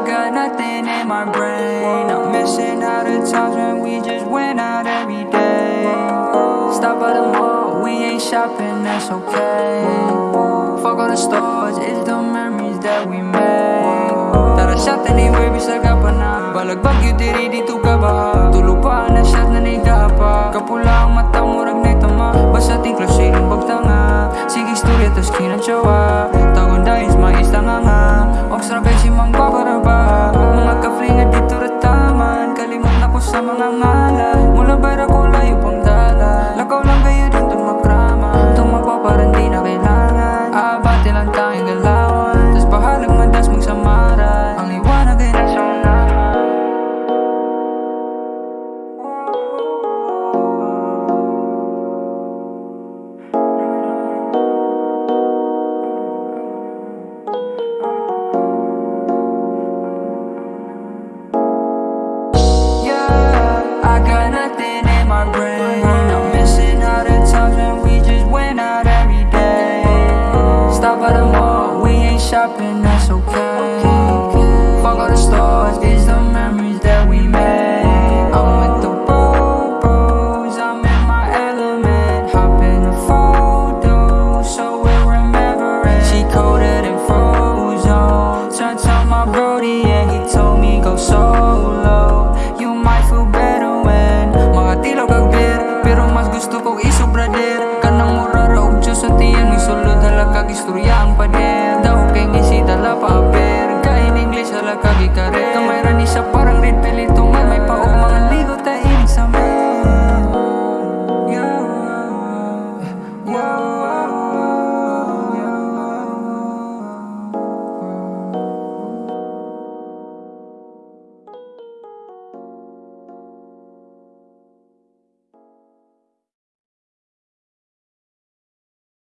I got nothing in my brain. I'm missing out the times when we just went out every day. Stop by the mall, we ain't shopping, that's okay. Fuck all the stores, it's the memories that we made. Tara shot anywhere, bisa ka pa na Balagbag yun, diri dito ka ba? Tulupaan na ako sa mga mala Mula barako shopping, that's okay.